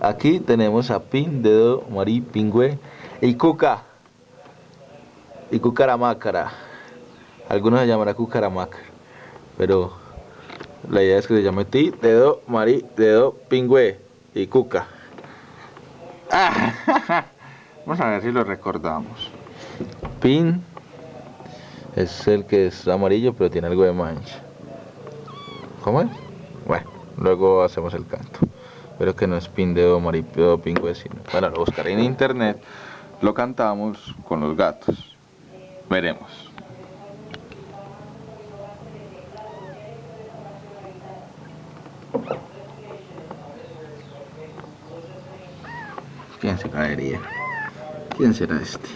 Aquí tenemos a Pin, Dedo, Marí, Pingüe y Cuca. Y Cucaramácara. Algunos se llamará Cucaramácara. Pero la idea es que se llame Ti, Dedo, Marí, Dedo, Pingüe y Cuca. Ah, vamos a ver si lo recordamos. Pin es el que es amarillo pero tiene algo de mancha. ¿Cómo es? Bueno, luego hacemos el canto. Pero que no es pin, dedo, dedo, pingüe, sino... Bueno, lo buscaré en internet. Lo cantamos con los gatos. Veremos. ¿Quién se caería? ¿Quién será este?